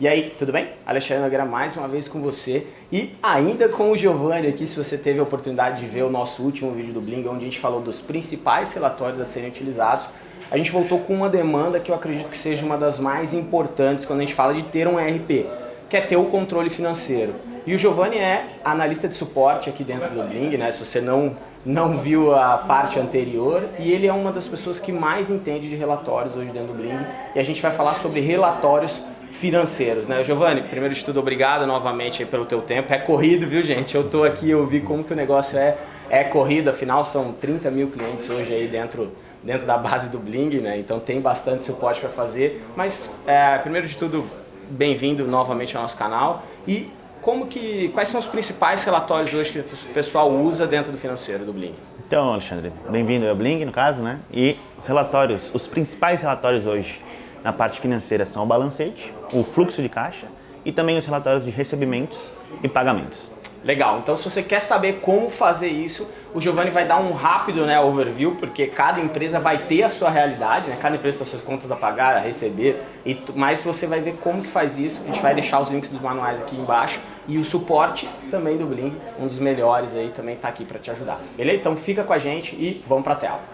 E aí, tudo bem? Alexandre Nogueira mais uma vez com você e ainda com o Giovanni aqui, se você teve a oportunidade de ver o nosso último vídeo do Bling, onde a gente falou dos principais relatórios a serem utilizados, a gente voltou com uma demanda que eu acredito que seja uma das mais importantes quando a gente fala de ter um ERP, que é ter o controle financeiro. E o Giovanni é analista de suporte aqui dentro do Bling, né? Se você não, não viu a parte anterior, e ele é uma das pessoas que mais entende de relatórios hoje dentro do Bling, e a gente vai falar sobre relatórios financeiros, né? Giovanni, primeiro de tudo, obrigado novamente pelo teu tempo. É corrido, viu, gente? Eu tô aqui, eu vi como que o negócio é, é corrido, afinal são 30 mil clientes hoje aí dentro, dentro da base do Bling, né? Então tem bastante suporte para fazer. Mas, é, primeiro de tudo, bem-vindo novamente ao nosso canal. E como que, quais são os principais relatórios hoje que o pessoal usa dentro do financeiro do Bling? Então, Alexandre, bem-vindo ao Bling, no caso, né? E os relatórios, os principais relatórios hoje na parte financeira são o balancete, o fluxo de caixa e também os relatórios de recebimentos e pagamentos. Legal, então se você quer saber como fazer isso, o Giovanni vai dar um rápido né, overview, porque cada empresa vai ter a sua realidade, né? cada empresa tem suas contas a pagar, a receber, e mas você vai ver como que faz isso, a gente vai deixar os links dos manuais aqui embaixo, e o suporte também do Bling, um dos melhores aí, também está aqui para te ajudar. Beleza? Então fica com a gente e vamos para a tela.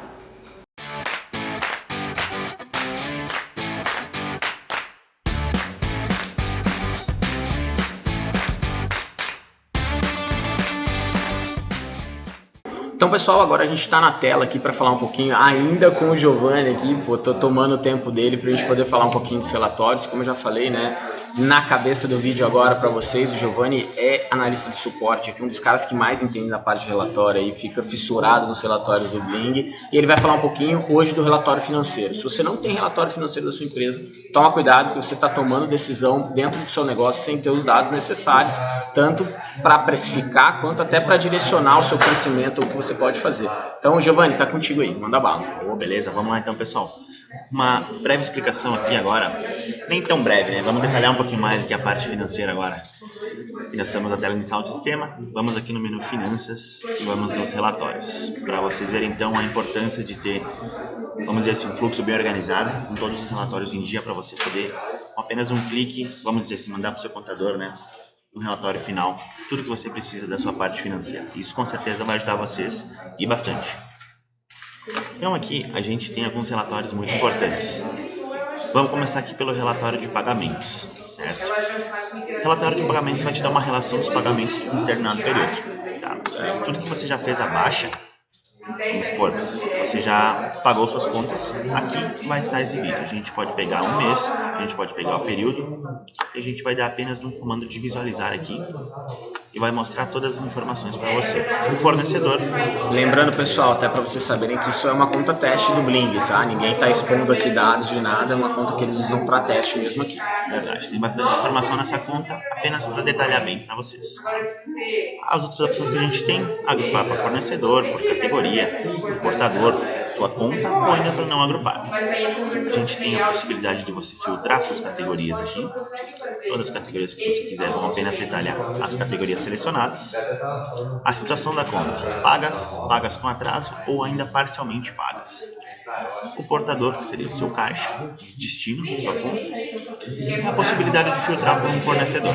Então, pessoal, agora a gente está na tela aqui para falar um pouquinho, ainda com o Giovanni aqui, pô, tô tomando o tempo dele para a gente poder falar um pouquinho dos relatórios, como eu já falei, né, na cabeça do vídeo agora para vocês, o Giovanni é analista de suporte, aqui um dos caras que mais entende da parte de relatório e fica fissurado nos relatórios do Bling, e ele vai falar um pouquinho hoje do relatório financeiro. Se você não tem relatório financeiro da sua empresa, toma cuidado que você está tomando decisão dentro do seu negócio sem ter os dados necessários, tanto para precificar quanto até para direcionar o seu crescimento, o que você pode fazer. Então, Giovanni, tá contigo aí, manda bala. Oh, beleza, vamos lá então, pessoal. Uma breve explicação aqui agora, nem tão breve, né? Vamos detalhar um pouquinho mais aqui a parte financeira agora. Aqui nós estamos na tela inicial do sistema, vamos aqui no menu Finanças e vamos nos relatórios. Para vocês verem então a importância de ter, vamos dizer assim, um fluxo bem organizado, com todos os relatórios em dia para você poder, com apenas um clique, vamos dizer assim, mandar para o seu contador, né? um relatório final, tudo que você precisa da sua parte financeira. Isso com certeza vai ajudar vocês e bastante. Então aqui a gente tem alguns relatórios muito importantes. Vamos começar aqui pelo relatório de pagamentos, certo? O relatório de pagamentos vai te dar uma relação dos pagamentos de um determinado período. Tá? Tudo que você já fez abaixo, vamos supor, você já pagou suas contas, aqui vai estar exibido. A gente pode pegar um mês, a gente pode pegar o período, e a gente vai dar apenas um comando de visualizar aqui e vai mostrar todas as informações para você. O fornecedor. Lembrando, pessoal, até para vocês saberem que isso é uma conta teste do Bling, tá? Ninguém está expondo aqui dados de nada, é uma conta que eles usam para teste mesmo aqui. Verdade, tem bastante informação nessa conta, apenas para detalhar bem para vocês. As outras opções que a gente tem, agrupar para fornecedor, por categoria, importador, sua conta ou ainda para não agrupar. A gente tem a possibilidade de você filtrar suas categorias aqui. Todas as categorias que você quiser vão apenas detalhar as categorias selecionadas. A situação da conta, pagas, pagas com atraso ou ainda parcialmente pagas. O portador, que seria o seu caixa, destino sua conta. E a possibilidade de filtrar por um fornecedor.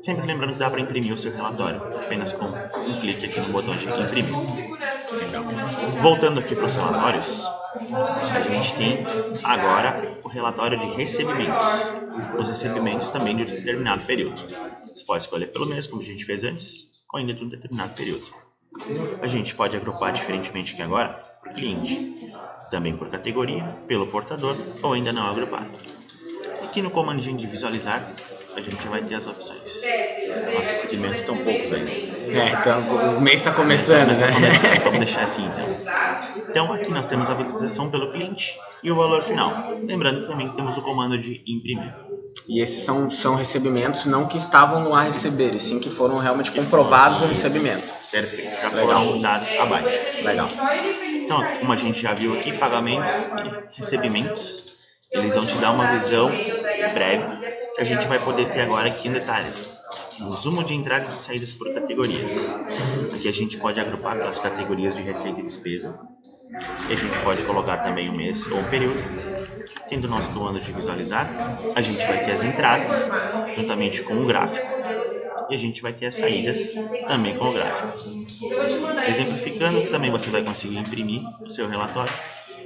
Sempre lembrando que dá para imprimir o seu relatório, apenas com um clique aqui no botão de imprimir. Voltando aqui para os relatórios, a gente tem agora o relatório de recebimentos. Os recebimentos também de um determinado período. Você pode escolher pelo mês, como a gente fez antes, ou ainda de um determinado período. A gente pode agrupar diferentemente aqui agora por cliente, também por categoria, pelo portador ou ainda não agrupado. Aqui no comandinho de visualizar, a gente vai ter as opções. Nossos segmentos estão poucos ainda. É, então o mês está começando, né? Começando, vamos deixar assim então. Então aqui nós temos a visualização pelo cliente e o valor final. Lembrando que também temos o comando de imprimir. E esses são, são recebimentos não que estavam no a receber, e sim que foram realmente comprovados no recebimento. Perfeito, já Legal. foram dados abaixo. Legal. Então, como a gente já viu aqui, pagamentos e recebimentos, eles vão te dar uma visão breve que a gente vai poder ter agora aqui em detalhe. Resumo de entradas e saídas por categorias. Aqui a gente pode agrupar pelas categorias de receita e despesa. E a gente pode colocar também o mês ou o período. Tendo o nosso plano de visualizar, a gente vai ter as entradas juntamente com o gráfico e a gente vai ter as saídas também com o gráfico. Exemplificando, também você vai conseguir imprimir o seu relatório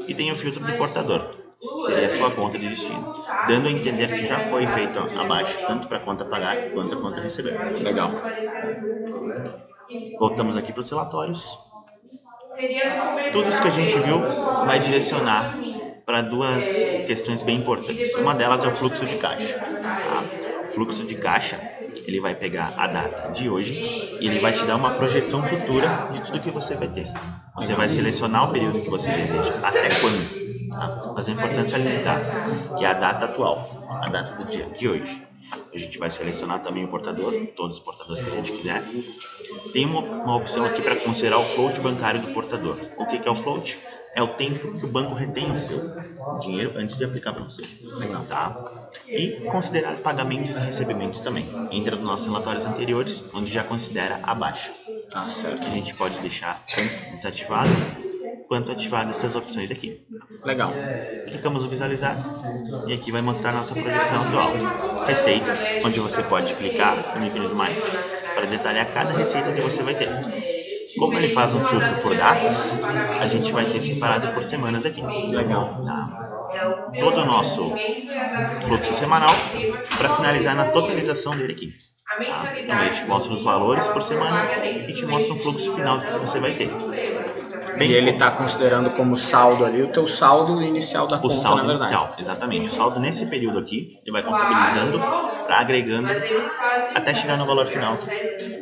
e tem o filtro do portador, seria a sua conta de destino, dando a entender que já foi feito a baixa, tanto para a conta pagar quanto a conta receber. Legal. Voltamos aqui para os relatórios. Tudo isso que a gente viu vai direcionar para duas questões bem importantes. Uma delas é o fluxo de caixa. Tá? O fluxo de caixa ele vai pegar a data de hoje e ele vai te dar uma projeção futura de tudo que você vai ter. Você vai selecionar o período que você deseja, até quando. Tá? Mas é importante salientar que é a data atual, a data do dia de hoje. A gente vai selecionar também o portador, todos os portadores que a gente quiser. Tem uma, uma opção aqui para considerar o float bancário do portador. O que, que é o float? é o tempo que o banco retém o seu dinheiro antes de aplicar para você. Legal. Tá? E considerar pagamentos e recebimentos também. Entra nos nossos relatórios anteriores, onde já considera a baixa. Tá certo? A gente pode deixar desativado quanto ativado essas opções aqui. Legal. Clicamos no visualizar e aqui vai mostrar a nossa projeção atual. Receitas, onde você pode clicar no ícone do mais para detalhar cada receita que você vai ter. Como ele faz um filtro por datas, a gente vai ter separado por semanas aqui. Legal. Tá? Todo o nosso fluxo semanal para finalizar na totalização dele aqui. Tá? Então, ele te mostra os valores por semana e te mostra o fluxo final que você vai ter. Bem, e ele está considerando como saldo ali o teu saldo inicial da o conta, saldo na verdade. inicial, exatamente. O saldo nesse período aqui, ele vai contabilizando, para agregando, até chegar no valor final.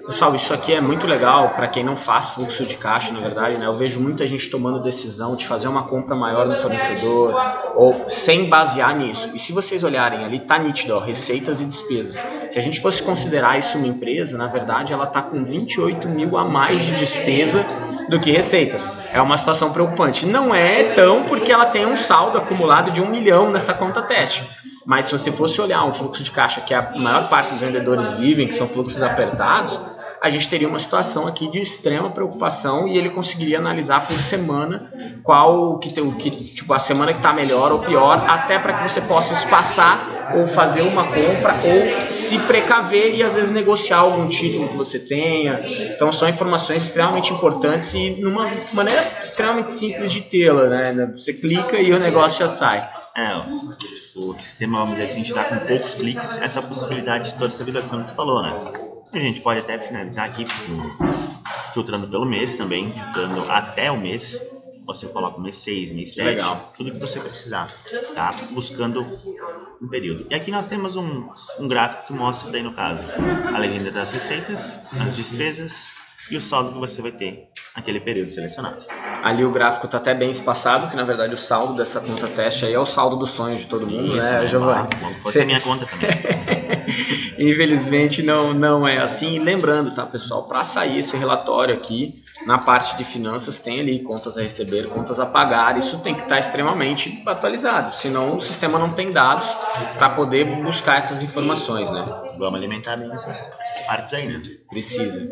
Pessoal, isso aqui é muito legal para quem não faz fluxo de caixa, na verdade, né? Eu vejo muita gente tomando decisão de fazer uma compra maior no fornecedor ou sem basear nisso. E se vocês olharem ali, tá nítido, ó, receitas e despesas. Se a gente fosse considerar isso uma empresa, na verdade, ela tá com 28 mil a mais de despesa do que receitas. É uma situação preocupante. Não é tão porque ela tem um saldo acumulado de um milhão nessa conta teste. Mas se você fosse olhar um fluxo de caixa que a maior parte dos vendedores vivem, que são fluxos apertados, a gente teria uma situação aqui de extrema preocupação e ele conseguiria analisar por semana qual que, tem, que tipo a semana que está melhor ou pior, até para que você possa espaçar ou fazer uma compra ou se precaver e às vezes negociar algum título que você tenha. Então são informações extremamente importantes e numa maneira extremamente simples de tê-la, né? Você clica e o negócio já sai. É, o sistema, vamos dizer assim, te dá com poucos cliques essa possibilidade de vibração que tu falou, né? A gente pode até finalizar aqui filtrando pelo mês também, filtrando até o mês. Você coloca o mês 6, mês 7, Legal. tudo que você precisar, tá? Buscando um período. E aqui nós temos um, um gráfico que mostra daí no caso a legenda das receitas, as despesas e o saldo que você vai ter naquele período selecionado. Ali o gráfico está até bem espaçado, que na verdade o saldo dessa conta teste aí é o saldo dos sonhos de todo mundo, Isso, né, né? Giovanni? Foi a minha conta também. Infelizmente não, não é assim. E lembrando, tá, pessoal, para sair esse relatório aqui, na parte de finanças tem ali contas a receber, contas a pagar. Isso tem que estar extremamente atualizado, senão o sistema não tem dados para poder buscar essas informações, né? Vamos alimentar bem essas, essas partes aí, né? Precisa.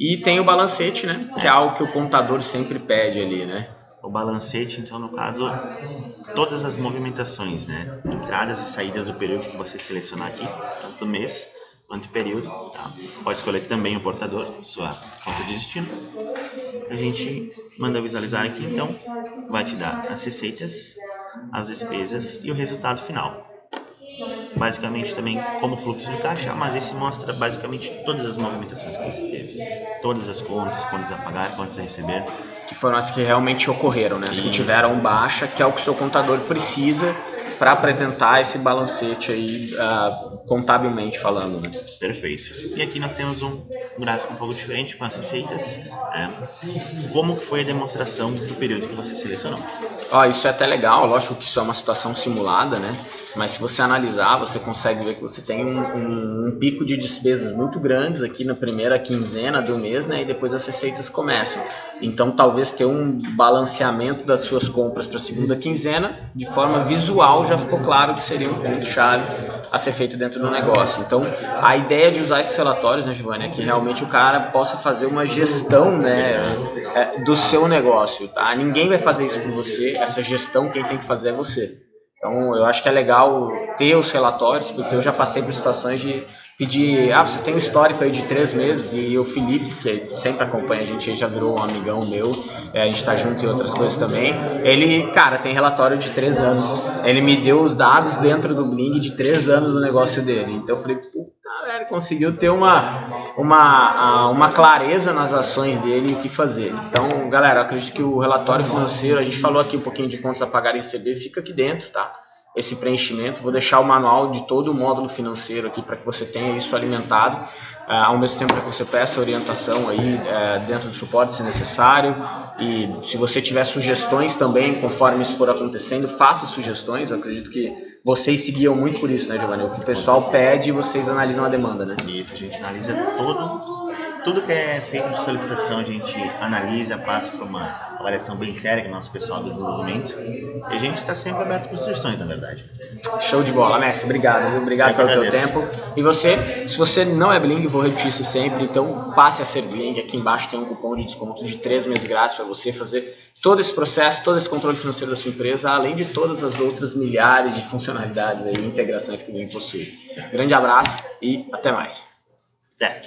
E tem o balancete, né? Que é algo que o contador sempre pede ali, né? O balancete, então, no caso, todas as movimentações, né? Entradas e saídas do período que você selecionar aqui, tanto mês quanto período, tá? Pode escolher também o portador, sua conta de destino. A gente manda visualizar aqui, então, vai te dar as receitas, as despesas e o resultado final basicamente também como fluxo de caixa, mas esse mostra basicamente todas as movimentações que você teve, todas as contas, contas a pagar, contas a receber. Que foram as que realmente ocorreram, né? As que tiveram baixa, que é o que o seu contador precisa para apresentar esse balancete aí, uh, contabilmente falando, né? Perfeito. E aqui nós temos um gráfico um pouco diferente com as receitas. É, como que foi a demonstração do período que você selecionou? Ó, isso é até legal, lógico que isso é uma situação simulada, né? Mas se você analisar, você consegue ver que você tem um, um, um pico de despesas muito grandes aqui na primeira quinzena do mês, né? E depois as receitas começam. Então, talvez ter um balanceamento das suas compras para a segunda quinzena, de forma visual, já ficou claro que seria um ponto-chave a ser feito dentro do negócio. Então, a ideia de usar esses relatórios, né, Giovanni, é que realmente o cara possa fazer uma gestão né, é, do seu negócio. Tá? Ninguém vai fazer isso por você, essa gestão quem tem que fazer é você. Então, eu acho que é legal ter os relatórios, porque eu já passei por situações de pedir, ah, você tem um histórico aí de três meses, e o Felipe, que sempre acompanha a gente, já virou um amigão meu, é, a gente tá junto em outras coisas também, ele, cara, tem relatório de três anos. Ele me deu os dados dentro do Bling de três anos do negócio dele. Então eu falei, puta, velho, conseguiu ter uma, uma, uma clareza nas ações dele e o que fazer. Então, galera, acredito que o relatório financeiro, a gente falou aqui um pouquinho de contas a pagar e receber, fica aqui dentro, tá? Esse preenchimento. Vou deixar o manual de todo o módulo financeiro aqui para que você tenha isso alimentado, uh, ao mesmo tempo que você peça orientação aí uh, dentro do suporte se necessário. E se você tiver sugestões também, conforme isso for acontecendo, faça sugestões. Eu acredito que vocês seguiam muito por isso, né, Giovanni? O que o pessoal pede, vocês analisam a demanda, né? Isso, a gente analisa todo tudo que é feito de solicitação a gente analisa, passa por uma avaliação bem séria com o nosso pessoal do desenvolvimento e a gente está sempre aberto para sugestões, na verdade. Show de bola, mestre. Obrigado, viu? Obrigado pelo teu tempo. E você, se você não é Bling, vou repetir isso sempre, então passe a ser Bling. Aqui embaixo tem um cupom de desconto de 3 meses grátis para você fazer todo esse processo, todo esse controle financeiro da sua empresa, além de todas as outras milhares de funcionalidades e integrações que o Bling possui. Grande abraço e até mais. Até.